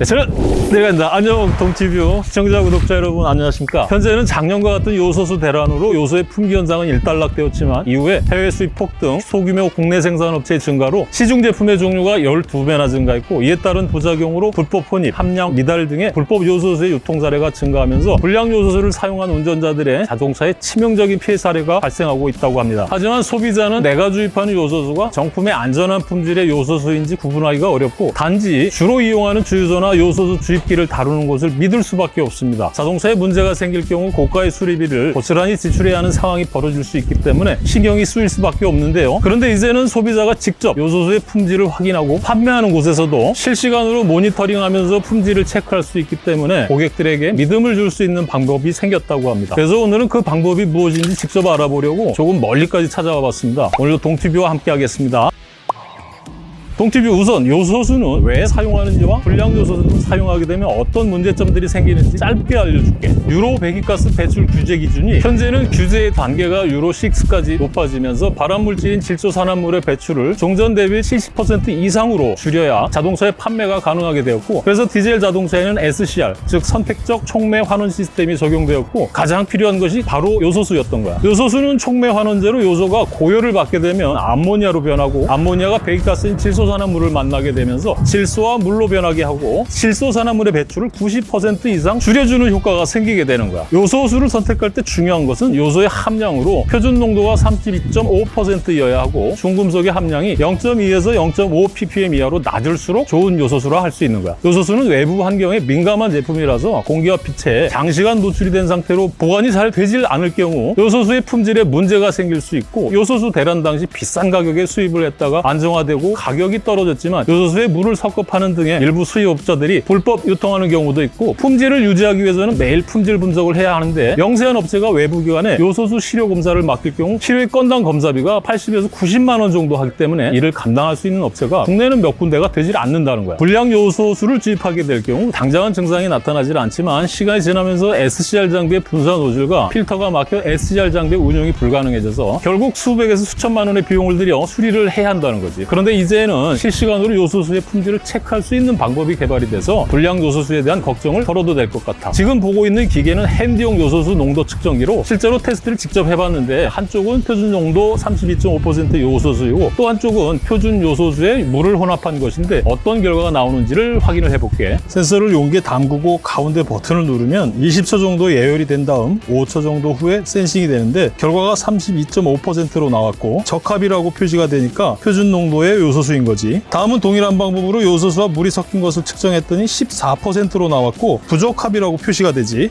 네, 저는 내가입니다. 안녕 동티뷰 시청자 구독자 여러분 안녕하십니까 현재는 작년과 같은 요소수 대란으로 요소의 품귀 현상은 일단락되었지만 이후에 해외 수입 폭등 소규모 국내 생산 업체의 증가로 시중 제품의 종류가 12배나 증가했고 이에 따른 부작용으로 불법 혼입, 함량, 미달 등의 불법 요소수의 유통 사례가 증가하면서 불량 요소수를 사용한 운전자들의 자동차에 치명적인 피해 사례가 발생하고 있다고 합니다. 하지만 소비자는 내가 주입하는 요소수가 정품의 안전한 품질의 요소수인지 구분하기가 어렵고 단지 주로 이용하는 주유소나 요소수 주입기를 다루는 곳을 믿을 수밖에 없습니다. 자동차에 문제가 생길 경우 고가의 수리비를 고스란히 지출해야 하는 상황이 벌어질 수 있기 때문에 신경이 쓰일 수밖에 없는데요. 그런데 이제는 소비자가 직접 요소수의 품질을 확인하고 판매하는 곳에서도 실시간으로 모니터링하면서 품질을 체크할 수 있기 때문에 고객들에게 믿음을 줄 수 있는 방법이 생겼다고 합니다. 그래서 오늘은 그 방법이 무엇인지 직접 알아보려고 조금 멀리까지 찾아와 봤습니다. 오늘도 동티뷰와 함께 하겠습니다. 동티뷰 우선 요소수는 왜 사용하는지와 불량 요소수를 사용하게 되면 어떤 문제점들이 생기는지 짧게 알려줄게. 유로 배기가스 배출 규제 기준이 현재는 규제의 단계가 유로 6까지 높아지면서 발암물질인 질소산화물의 배출을 종전 대비 70% 이상으로 줄여야 자동차의 판매가 가능하게 되었고 그래서 디젤 자동차에는 SCR 즉 선택적 촉매 환원 시스템이 적용되었고 가장 필요한 것이 바로 요소수였던 거야. 요소수는 촉매 환원제로 요소가 고열을 받게 되면 암모니아로 변하고 암모니아가 배기가스인 질소 질소산화물을 만나게 되면서 질소와 물로 변하게 하고 질소산화물의 배출을 90% 이상 줄여주는 효과가 생기게 되는 거야. 요소수를 선택할 때 중요한 것은 요소의 함량으로 표준 농도가 32.5%여야 하고 중금속의 함량이 0.2에서 0.5 ppm 이하로 낮을수록 좋은 요소수라 할 수 있는 거야. 요소수는 외부 환경에 민감한 제품이라서 공기와 빛에 장시간 노출이 된 상태로 보관이 잘 되질 않을 경우 요소수의 품질에 문제가 생길 수 있고 요소수 대란 당시 비싼 가격에 수입을 했다가 안정화되고 가격이 떨어졌지만 요소수에 물을 섞어 파는 등의 일부 수입업자들이 불법 유통하는 경우도 있고 품질을 유지하기 위해서는 매일 품질 분석을 해야 하는데 영세한 업체가 외부 기관에 요소수 시료 검사를 맡길 경우 필요의 건당 검사비가 80에서 90만 원 정도 하기 때문에 이를 감당할 수 있는 업체가 국내는 몇 군데가 되질 않는다는 거야. 불량 요소수를 주입하게 될 경우 당장은 증상이 나타나질 않지만 시간이 지나면서 SCR 장비의 분사 노즐과 필터가 막혀 SCR 장비의 운용이 불가능해져서 결국 수백에서 수천만 원의 비용을 들여 수리를 해야 한다는 거지. 그런데 이제는 실시간으로 요소수의 품질을 체크할 수 있는 방법이 개발이 돼서 불량 요소수에 대한 걱정을 덜어도 될 것 같아. 지금 보고 있는 기계는 핸디용 요소수 농도 측정기로 실제로 테스트를 직접 해봤는데 한쪽은 표준 농도 32.5% 요소수이고 또 한쪽은 표준 요소수에 물을 혼합한 것인데 어떤 결과가 나오는지를 확인을 해볼게. 센서를 용기에 담그고 가운데 버튼을 누르면 20초 정도 예열이 된 다음 5초 정도 후에 sensing이 되는데 결과가 32.5%로 나왔고 적합이라고 표시가 되니까 표준 농도의 요소수인 거 지. 다음은 동일한 방법으로 요소수와 물이 섞인 것을 측정했더니 14%로 나왔고 부적합이라고 표시가 되지.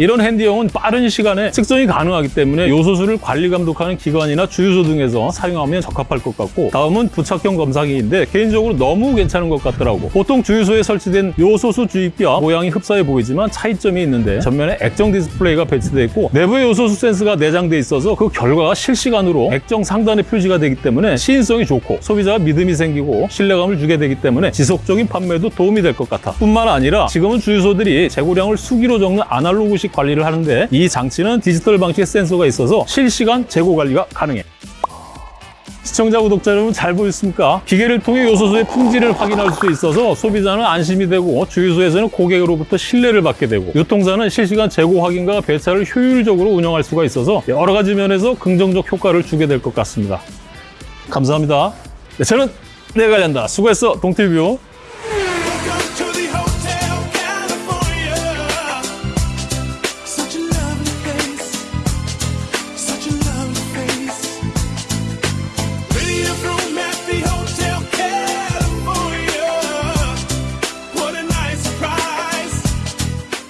이런 handy형은 빠른 시간에 측정이 가능하기 때문에 요소수를 관리 감독하는 기관이나 주유소 등에서 사용하면 적합할 것 같고 다음은 부착형 검사기인데 개인적으로 너무 괜찮은 것 같더라고. 보통 주유소에 설치된 요소수 주입기와 모양이 흡사해 보이지만 차이점이 있는데 전면에 액정 디스플레이가 배치되어 있고 내부에 요소수 센스가 내장돼 있어서 그 결과가 실시간으로 액정 상단에 표시가 되기 때문에 시인성이 좋고 소비자가 믿음이 생기고 신뢰감을 주게 되기 때문에 지속적인 판매에도 도움이 될 것 같아. 뿐만 아니라 지금은 주유소들이 재고량을 수기로 적는 아날로그식 관리를 하는데 이 장치는 디지털 방식의 센서가 있어서 실시간 재고 관리가 가능해. 시청자, 구독자 여러분 잘 보셨습니까? 기계를 통해 요소수의 품질을 확인할 수 있어서 소비자는 안심이 되고 주유소에서는 고객으로부터 신뢰를 받게 되고 유통사는 실시간 재고 확인과 배차를 효율적으로 운영할 수가 있어서 여러 가지 면에서 긍정적 효과를 주게 될 것 같습니다. 감사합니다. 네, 저는 내가 간다. 수고했어, 동티뷰.